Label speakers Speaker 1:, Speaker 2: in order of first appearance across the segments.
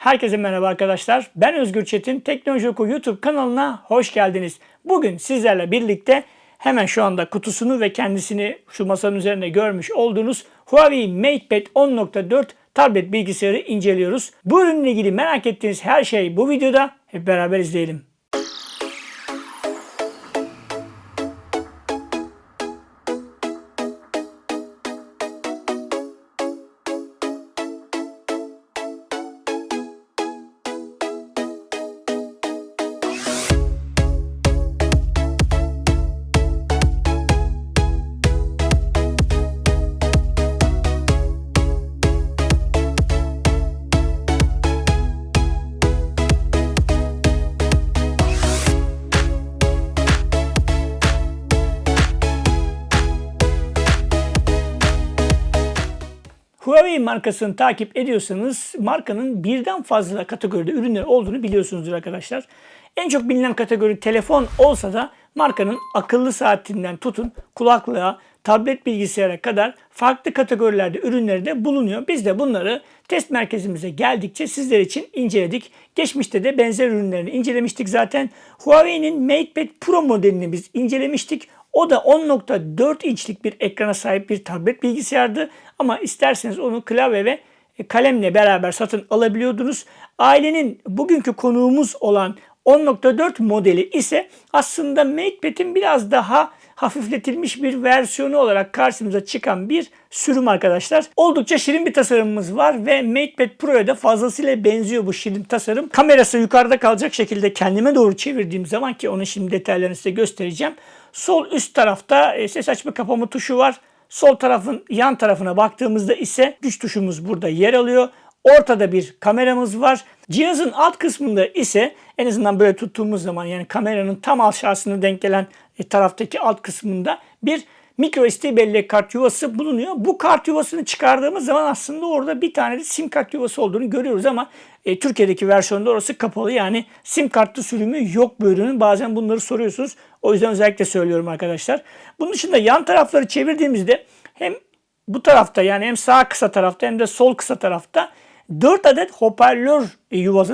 Speaker 1: Herkese merhaba arkadaşlar. Ben Özgür Çetin. Teknoloji Oku YouTube kanalına hoş geldiniz. Bugün sizlerle birlikte hemen şu anda kutusunu ve kendisini şu masanın üzerinde görmüş olduğunuz Huawei MatePad 10.4 tablet bilgisayarı inceliyoruz. Bu ürünle ilgili merak ettiğiniz her şey bu videoda. Hep beraber izleyelim. Huawei markasını takip ediyorsanız markanın birden fazla kategoride ürünler olduğunu biliyorsunuzdur arkadaşlar. En çok bilinen kategori telefon olsa da markanın akıllı saatinden tutun kulaklığa, tablet bilgisayara kadar farklı kategorilerde ürünleri de bulunuyor. Biz de bunları test merkezimize geldikçe sizler için inceledik. Geçmişte de benzer ürünlerini incelemiştik zaten. Huawei'nin MatePad Pro modelini biz incelemiştik. O da 10.4 inçlik bir ekrana sahip bir tablet bilgisayardı. Ama isterseniz onu klavye ve kalemle beraber satın alabiliyordunuz. Ailenin bugünkü konuğumuz olan 10.4 modeli ise aslında MatePad'in biraz daha hafifletilmiş bir versiyonu olarak karşımıza çıkan bir sürüm arkadaşlar. Oldukça şirin bir tasarımımız var ve MatePad Pro'ya da fazlasıyla benziyor bu şirin tasarım. Kamerası yukarıda kalacak şekilde kendime doğru çevirdiğim zaman ki onun şimdi detaylarını size göstereceğim. Sol üst tarafta e, ses açma kapama tuşu var. Sol tarafın yan tarafına baktığımızda ise güç tuşumuz burada yer alıyor. Ortada bir kameramız var. Cihazın alt kısmında ise en azından böyle tuttuğumuz zaman yani kameranın tam aşağısına denk gelen e, taraftaki alt kısmında bir micro SD bellek kart yuvası bulunuyor. Bu kart yuvasını çıkardığımız zaman aslında orada bir tane de sim kart yuvası olduğunu görüyoruz ama e, Türkiye'deki versiyonda orası kapalı. Yani sim kartlı sürümü yok bu ürünün. Bazen bunları soruyorsunuz. O yüzden özellikle söylüyorum arkadaşlar. Bunun dışında yan tarafları çevirdiğimizde hem bu tarafta yani hem sağ kısa tarafta hem de sol kısa tarafta 4 adet hoparlör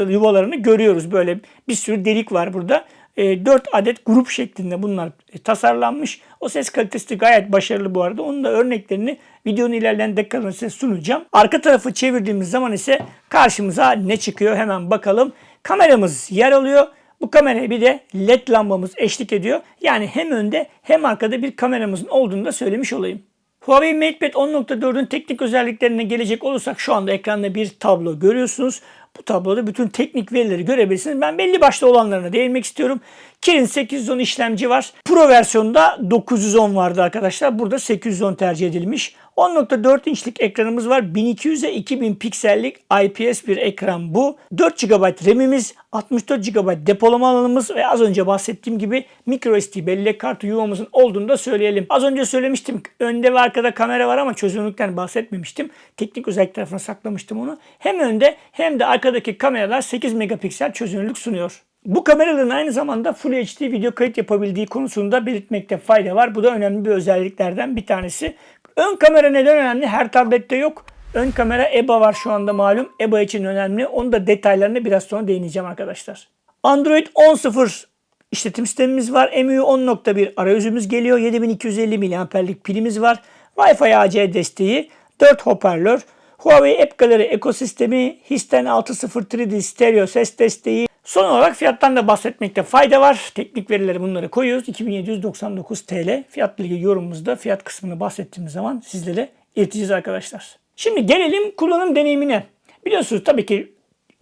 Speaker 1: yuvalarını görüyoruz. Böyle bir sürü delik var burada. 4 adet grup şeklinde bunlar tasarlanmış. O ses kalitesi gayet başarılı bu arada. Onun da örneklerini videonun ilerleyen dakikalarında size sunacağım. Arka tarafı çevirdiğimiz zaman ise karşımıza ne çıkıyor hemen bakalım. Kameramız yer alıyor. Bu kameraya bir de led lambamız eşlik ediyor. Yani hem önde hem arkada bir kameramızın olduğunu da söylemiş olayım. Huawei MatePad 10.4'ün teknik özelliklerine gelecek olursak şu anda ekranda bir tablo görüyorsunuz. Bu tabloda bütün teknik verileri görebilirsiniz. Ben belli başlı olanlarına değinmek istiyorum. Kirin 810 işlemci var. Pro versiyonda 910 vardı arkadaşlar. Burada 810 tercih edilmiş. 10.4 inçlik ekranımız var. 1200'e 2000 piksellik IPS bir ekran bu. 4 GB RAM'imiz, 64 GB depolama alanımız ve az önce bahsettiğim gibi microSD bellek kartı yuvamızın olduğunu da söyleyelim. Az önce söylemiştim önde ve arkada kamera var ama çözünürlükten bahsetmemiştim. Teknik özellik tarafına saklamıştım onu. Hem önde hem de arkadaki kameralar 8 megapiksel çözünürlük sunuyor. Bu kameraların aynı zamanda Full HD video kayıt yapabildiği konusunda belirtmekte fayda var. Bu da önemli bir özelliklerden bir tanesi. Ön kamera neden önemli? Her tablette yok. Ön kamera EBA var şu anda malum. EBA için önemli. Onun da detaylarına biraz sonra değineceğim arkadaşlar. Android 10.0 işletim sistemimiz var. MIUI 10.1 arayüzümüz geliyor. 7250 mAh'lik pilimiz var. Wi-Fi AC desteği, 4 hoparlör, Huawei App Gallery ekosistemi, Histen 6.0 3D stereo ses desteği. Son olarak fiyattan da bahsetmekte fayda var. Teknik verileri bunları koyuyoruz. 2799 TL. Fiyatla ilgili yorumumuzda fiyat kısmını bahsettiğimiz zaman sizlere ileteceğiz arkadaşlar. Şimdi gelelim kullanım deneyimine. Biliyorsunuz tabii ki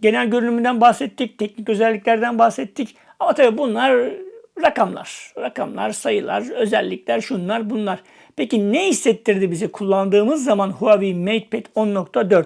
Speaker 1: genel görünümünden bahsettik, teknik özelliklerden bahsettik. Ama tabii bunlar rakamlar. Rakamlar, sayılar, özellikler, şunlar bunlar. Peki ne hissettirdi bize kullandığımız zaman Huawei MatePad 10.4?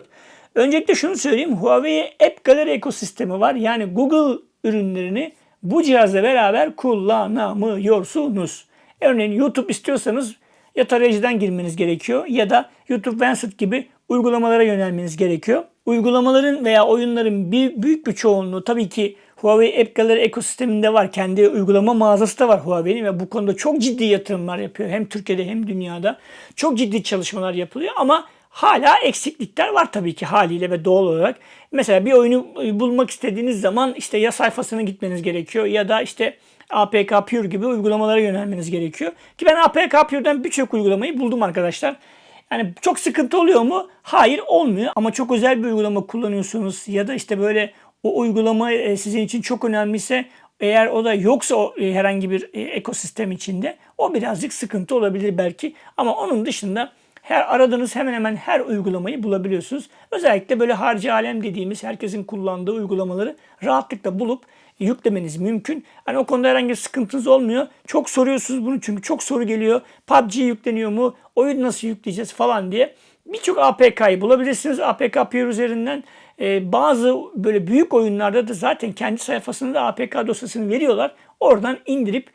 Speaker 1: Öncelikle şunu söyleyeyim. Huawei App Gallery ekosistemi var. Yani Google ürünlerini bu cihazla beraber kullanamıyorsunuz. Örneğin YouTube istiyorsanız ya tarayıcıdan girmeniz gerekiyor ya da YouTube Vancet gibi uygulamalara yönelmeniz gerekiyor. Uygulamaların veya oyunların bir, büyük bir çoğunluğu tabii ki Huawei App Gallery ekosisteminde var. Kendi uygulama mağazası da var Huawei'nin ve bu konuda çok ciddi yatırımlar yapıyor. Hem Türkiye'de hem dünyada. Çok ciddi çalışmalar yapılıyor ama hala eksiklikler var tabii ki haliyle ve doğal olarak. Mesela bir oyunu e, bulmak istediğiniz zaman işte ya sayfasına gitmeniz gerekiyor ya da işte APK Pure gibi uygulamalara yönelmeniz gerekiyor. Ki ben APK Pure'den birçok uygulamayı buldum arkadaşlar. Yani çok sıkıntı oluyor mu? Hayır olmuyor ama çok özel bir uygulama kullanıyorsunuz ya da işte böyle o uygulama e, sizin için çok önemliyse eğer o da yoksa o e, herhangi bir ekosistem içinde o birazcık sıkıntı olabilir belki. Ama onun dışında her aradığınız hemen hemen her uygulamayı bulabiliyorsunuz. Özellikle böyle harcı alem dediğimiz herkesin kullandığı uygulamaları rahatlıkla bulup yüklemeniz mümkün. Hani o konuda herhangi bir sıkıntınız olmuyor. Çok soruyorsunuz bunu çünkü çok soru geliyor. PUBG yükleniyor mu? Oyun nasıl yükleyeceğiz falan diye. Birçok APK'yı bulabilirsiniz. APK Peer üzerinden e, bazı böyle büyük oyunlarda da zaten kendi sayfasında APK dosyasını veriyorlar. Oradan indirip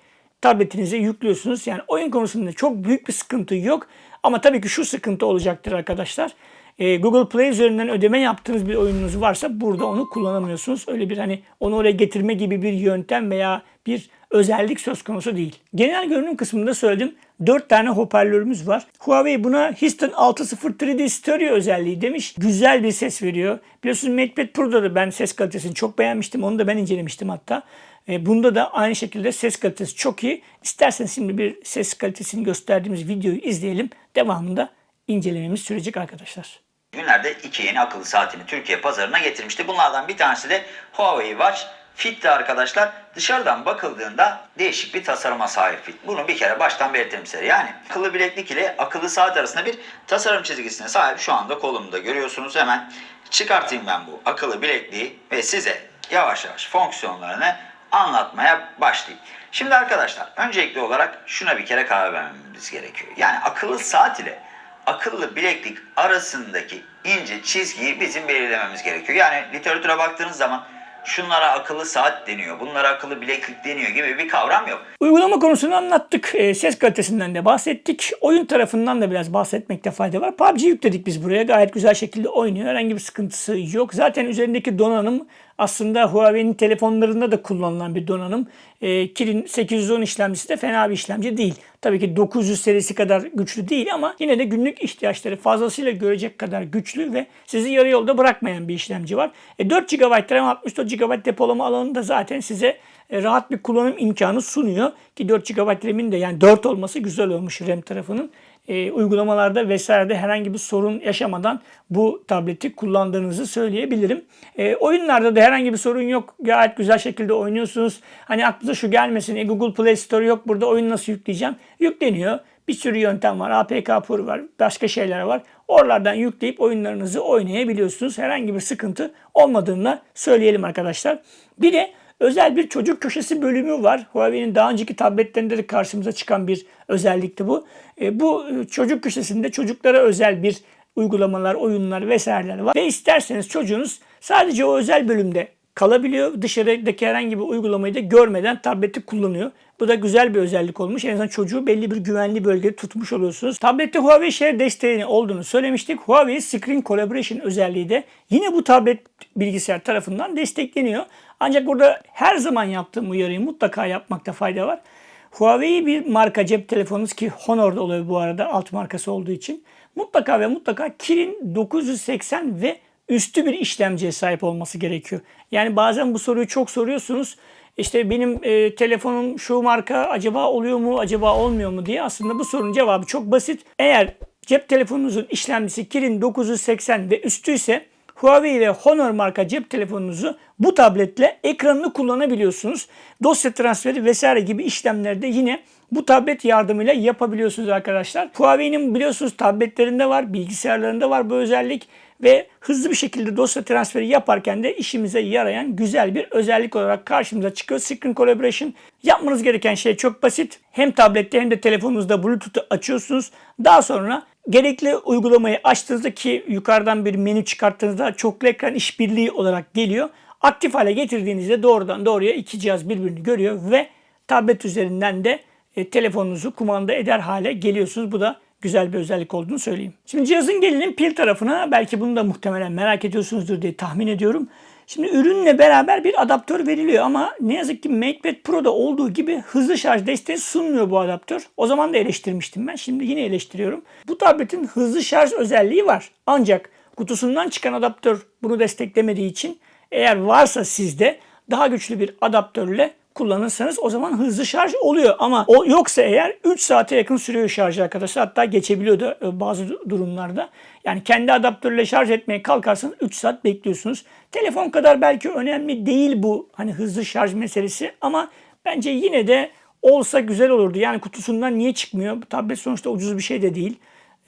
Speaker 1: tabletinize yüklüyorsunuz. Yani oyun konusunda çok büyük bir sıkıntı yok. Ama tabii ki şu sıkıntı olacaktır arkadaşlar. E, Google Play üzerinden ödeme yaptığınız bir oyununuz varsa burada onu kullanamıyorsunuz. Öyle bir hani onu oraya getirme gibi bir yöntem veya bir özellik söz konusu değil. Genel görünüm kısmında söyledim. 4 tane hoparlörümüz var. Huawei buna Houston 6.0 3D Stereo özelliği demiş. Güzel bir ses veriyor. Biliyorsunuz MatePad Pro'da da ben ses kalitesini çok beğenmiştim. Onu da ben incelemiştim hatta. E, bunda da aynı şekilde ses kalitesi çok iyi. İsterseniz şimdi bir ses kalitesini gösterdiğimiz videoyu izleyelim. Devamında incelememiz sürecek arkadaşlar.
Speaker 2: Günlerde iki yeni akıllı saatini Türkiye pazarına getirmişti. Bunlardan bir tanesi de Huawei Watch Fit'ti arkadaşlar. Dışarıdan bakıldığında değişik bir tasarıma sahip Fit. Bunu bir kere baştan belirtelim size. Yani akıllı bileklik ile akıllı saat arasında bir tasarım çizgisine sahip. Şu anda kolumda görüyorsunuz. Hemen çıkartayım ben bu akıllı bilekliği ve size yavaş yavaş fonksiyonlarını anlatmaya başlayayım. Şimdi arkadaşlar öncelikli olarak şuna bir kere karar vermemiz gerekiyor. Yani akıllı saat ile akıllı bileklik arasındaki ince çizgiyi bizim belirlememiz gerekiyor. Yani literatüre baktığınız zaman şunlara akıllı saat deniyor, bunlara akıllı bileklik deniyor gibi bir kavram yok.
Speaker 1: Uygulama konusunu anlattık. E, ses kalitesinden de bahsettik. Oyun tarafından da biraz bahsetmekte fayda var. PUBG yükledik biz buraya. Gayet güzel şekilde oynuyor. Herhangi bir sıkıntısı yok. Zaten üzerindeki donanım aslında Huawei'nin telefonlarında da kullanılan bir donanım. E, Kirin 810 işlemcisi de fena bir işlemci değil. Tabii ki 900 serisi kadar güçlü değil ama yine de günlük ihtiyaçları fazlasıyla görecek kadar güçlü ve sizi yarı yolda bırakmayan bir işlemci var. E, 4 GB RAM 64 GB depolama alanı da zaten size e, rahat bir kullanım imkanı sunuyor. Ki 4 GB RAM'in de yani 4 olması güzel olmuş RAM tarafının. E, uygulamalarda vesairede herhangi bir sorun yaşamadan bu tableti kullandığınızı söyleyebilirim. E, oyunlarda da herhangi bir sorun yok. Gayet güzel şekilde oynuyorsunuz. Hani aklınıza şu gelmesin. E, Google Play Store yok burada oyun nasıl yükleyeceğim? Yükleniyor. Bir sürü yöntem var. APK Pur var. Başka şeyler var. Oralardan yükleyip oyunlarınızı oynayabiliyorsunuz. Herhangi bir sıkıntı olmadığını söyleyelim arkadaşlar. Bir de özel bir çocuk köşesi bölümü var. Huawei'nin daha önceki tabletlerinde de karşımıza çıkan bir özellikti bu. E, bu çocuk köşesinde çocuklara özel bir uygulamalar, oyunlar vesaireler var. Ve isterseniz çocuğunuz sadece o özel bölümde kalabiliyor. Dışarıdaki herhangi bir uygulamayı da görmeden tableti kullanıyor. Bu da güzel bir özellik olmuş. En azından çocuğu belli bir güvenli bölgede tutmuş oluyorsunuz. Tablette Huawei Share desteğini olduğunu söylemiştik. Huawei Screen Collaboration özelliği de yine bu tablet bilgisayar tarafından destekleniyor. Ancak burada her zaman yaptığım uyarıyı mutlaka yapmakta fayda var. Huawei bir marka cep telefonunuz ki Honor'da oluyor bu arada alt markası olduğu için. Mutlaka ve mutlaka Kirin 980 ve üstü bir işlemciye sahip olması gerekiyor. Yani bazen bu soruyu çok soruyorsunuz. İşte benim e, telefonum şu marka acaba oluyor mu acaba olmuyor mu diye aslında bu sorunun cevabı çok basit. Eğer cep telefonunuzun işlemcisi Kirin 980 ve üstü ise Huawei ve Honor marka cep telefonunuzu bu tabletle ekranını kullanabiliyorsunuz. Dosya transferi vesaire gibi işlemlerde yine bu tablet yardımıyla yapabiliyorsunuz arkadaşlar. Huawei'nin biliyorsunuz tabletlerinde var, bilgisayarlarında var bu özellik ve hızlı bir şekilde dosya transferi yaparken de işimize yarayan güzel bir özellik olarak karşımıza çıkıyor. Screen Collaboration yapmanız gereken şey çok basit. Hem tablette hem de telefonunuzda Bluetooth'u açıyorsunuz. Daha sonra gerekli uygulamayı açtığınızda ki yukarıdan bir menü çıkarttığınızda çoklu ekran işbirliği olarak geliyor. Aktif hale getirdiğinizde doğrudan doğruya iki cihaz birbirini görüyor ve tablet üzerinden de e, telefonunuzu kumanda eder hale geliyorsunuz. Bu da güzel bir özellik olduğunu söyleyeyim. Şimdi cihazın gelelim pil tarafına. Belki bunu da muhtemelen merak ediyorsunuzdur diye tahmin ediyorum. Şimdi ürünle beraber bir adaptör veriliyor ama ne yazık ki MatePad Pro'da olduğu gibi hızlı şarj desteği sunmuyor bu adaptör. O zaman da eleştirmiştim ben. Şimdi yine eleştiriyorum. Bu tabletin hızlı şarj özelliği var. Ancak kutusundan çıkan adaptör bunu desteklemediği için eğer varsa sizde daha güçlü bir adaptörle kullanırsanız o zaman hızlı şarj oluyor. Ama o yoksa eğer 3 saate yakın sürüyor şarjı arkadaşlar. Hatta geçebiliyordu e, bazı durumlarda. Yani kendi adaptörle şarj etmeye kalkarsanız 3 saat bekliyorsunuz. Telefon kadar belki önemli değil bu hani hızlı şarj meselesi ama bence yine de olsa güzel olurdu. Yani kutusundan niye çıkmıyor? Bu tablet sonuçta ucuz bir şey de değil.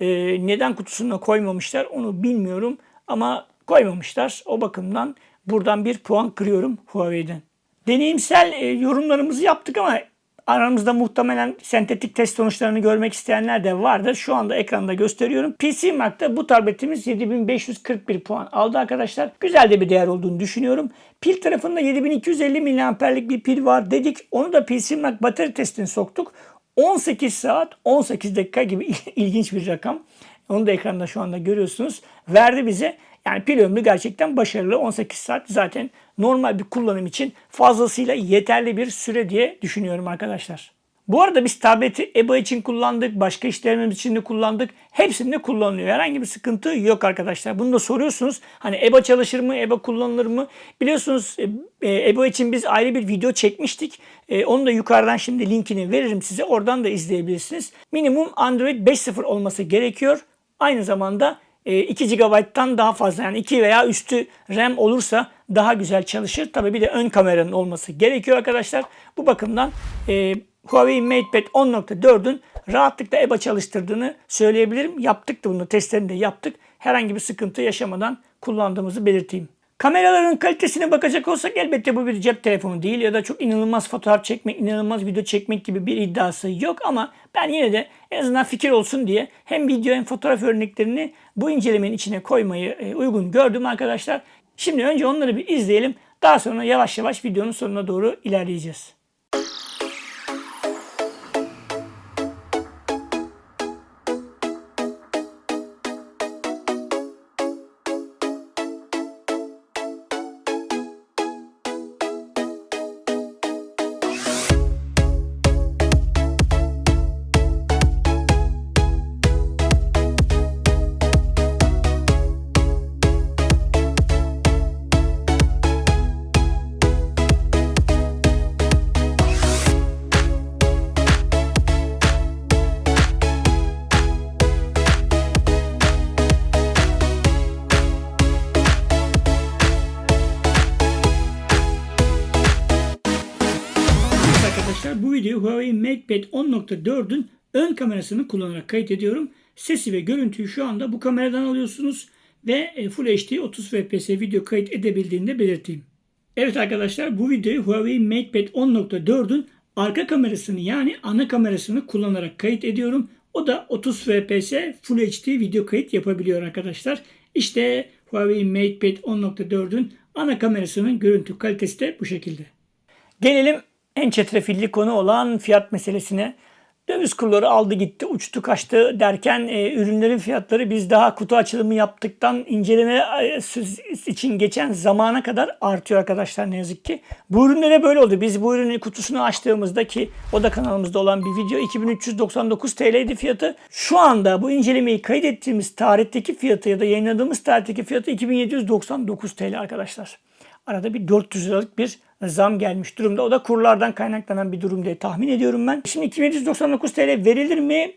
Speaker 1: Ee, neden kutusuna koymamışlar onu bilmiyorum ama koymamışlar. O bakımdan buradan bir puan kırıyorum Huawei'den. Deneyimsel e, yorumlarımızı yaptık ama aramızda muhtemelen sentetik test sonuçlarını görmek isteyenler de vardır. Şu anda ekranda gösteriyorum. PC Mark'ta bu tabletimiz 7541 puan aldı arkadaşlar. Güzel de bir değer olduğunu düşünüyorum. Pil tarafında 7250 mAh'lik bir pil var dedik. Onu da PC Mark batarya testine soktuk. 18 saat 18 dakika gibi ilginç bir rakam. Onu da ekranda şu anda görüyorsunuz. Verdi bize. Yani pil ömrü gerçekten başarılı. 18 saat zaten normal bir kullanım için fazlasıyla yeterli bir süre diye düşünüyorum arkadaşlar. Bu arada biz tableti EBA için kullandık, başka işlerimiz için de kullandık. Hepsinde kullanılıyor. Herhangi bir sıkıntı yok arkadaşlar. Bunu da soruyorsunuz. Hani EBA çalışır mı, EBA kullanılır mı? Biliyorsunuz EBA için biz ayrı bir video çekmiştik. E, onu da yukarıdan şimdi linkini veririm size. Oradan da izleyebilirsiniz. Minimum Android 5.0 olması gerekiyor. Aynı zamanda 2 e, GB'dan daha fazla yani 2 veya üstü RAM olursa daha güzel çalışır. Tabi bir de ön kameranın olması gerekiyor arkadaşlar. Bu bakımdan e, Huawei MatePad 10.4'ün rahatlıkla EBA çalıştırdığını söyleyebilirim. Yaptık da bunu testlerini de yaptık. Herhangi bir sıkıntı yaşamadan kullandığımızı belirteyim. Kameraların kalitesine bakacak olsak elbette bu bir cep telefonu değil ya da çok inanılmaz fotoğraf çekmek, inanılmaz video çekmek gibi bir iddiası yok ama ben yine de en azından fikir olsun diye hem video hem fotoğraf örneklerini bu incelemenin içine koymayı e, uygun gördüm arkadaşlar. Şimdi önce onları bir izleyelim. Daha sonra yavaş yavaş videonun sonuna doğru ilerleyeceğiz. MatePad 10.4'ün ön kamerasını kullanarak kayıt ediyorum. Sesi ve görüntüyü şu anda bu kameradan alıyorsunuz ve e, Full HD 30 fps video kayıt edebildiğini de belirteyim. Evet arkadaşlar bu videoyu Huawei MatePad 10.4'ün arka kamerasını yani ana kamerasını kullanarak kayıt ediyorum. O da 30 fps Full HD video kayıt yapabiliyor arkadaşlar. İşte Huawei MatePad 10.4'ün ana kamerasının görüntü kalitesi de bu şekilde. Gelelim en çetrefilli konu olan fiyat meselesine. Döviz kurları aldı gitti, uçtu kaçtı derken e, ürünlerin fiyatları biz daha kutu açılımı yaptıktan inceleme e, için geçen zamana kadar artıyor arkadaşlar ne yazık ki. Bu ürünlere böyle oldu. Biz bu ürünün kutusunu açtığımızda ki o da kanalımızda olan bir video 2399 TL'ydi fiyatı. Şu anda bu incelemeyi kaydettiğimiz tarihteki fiyatı ya da yayınladığımız tarihteki fiyatı 2799 TL arkadaşlar. Arada bir 400 liralık bir zam gelmiş durumda. O da kurlardan kaynaklanan bir durum diye tahmin ediyorum ben. Şimdi 2799 TL verilir mi?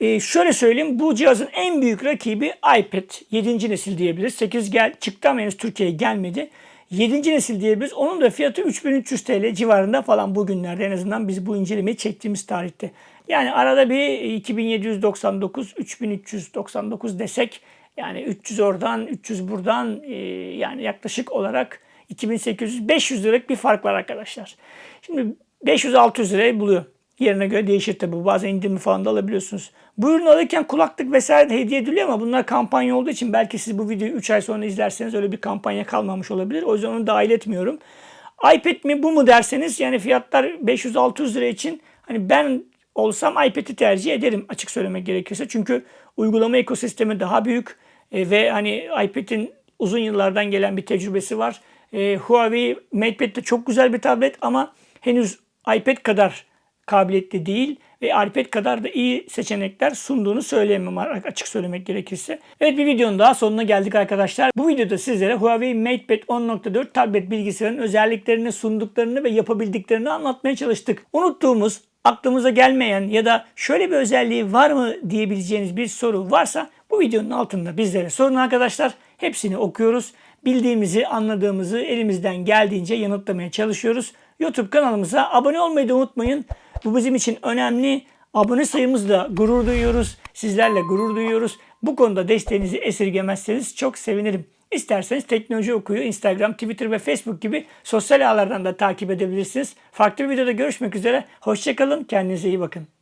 Speaker 1: Ee, şöyle söyleyeyim bu cihazın en büyük rakibi iPad 7. nesil diyebiliriz. 8 gel çıktı ama henüz Türkiye'ye gelmedi. 7. nesil diyebiliriz. Onun da fiyatı 3300 TL civarında falan bugünlerde en azından biz bu incelemeyi çektiğimiz tarihte. Yani arada bir 2799 3399 desek yani 300 oradan 300 buradan e, yani yaklaşık olarak 2800-500 liralık bir fark var arkadaşlar. Şimdi 500-600 lirayı buluyor. Yerine göre değişir tabi. Bazen indirimi falan da alabiliyorsunuz. Bu ürünü alırken kulaklık vesaire de hediye ediliyor ama bunlar kampanya olduğu için belki siz bu videoyu 3 ay sonra izlerseniz öyle bir kampanya kalmamış olabilir. O yüzden onu dahil etmiyorum. iPad mi bu mu derseniz yani fiyatlar 500-600 lira için hani ben olsam iPad'i tercih ederim açık söylemek gerekirse. Çünkü uygulama ekosistemi daha büyük e, ve hani iPad'in uzun yıllardan gelen bir tecrübesi var. E, Huawei MatePad de çok güzel bir tablet ama henüz iPad kadar kabiliyetli değil ve iPad kadar da iyi seçenekler sunduğunu söyleyemem açık söylemek gerekirse. Evet bir videonun daha sonuna geldik arkadaşlar. Bu videoda sizlere Huawei MatePad 10.4 tablet bilgisayarın özelliklerini sunduklarını ve yapabildiklerini anlatmaya çalıştık. Unuttuğumuz, aklımıza gelmeyen ya da şöyle bir özelliği var mı diyebileceğiniz bir soru varsa bu videonun altında bizlere sorun arkadaşlar. Hepsini okuyoruz. Bildiğimizi, anladığımızı elimizden geldiğince yanıtlamaya çalışıyoruz. YouTube kanalımıza abone olmayı da unutmayın. Bu bizim için önemli. Abone sayımızla gurur duyuyoruz. Sizlerle gurur duyuyoruz. Bu konuda desteğinizi esirgemezseniz çok sevinirim. İsterseniz Teknoloji Okuyor, Instagram, Twitter ve Facebook gibi sosyal ağlardan da takip edebilirsiniz. Farklı bir videoda görüşmek üzere. Hoşçakalın, kendinize iyi bakın.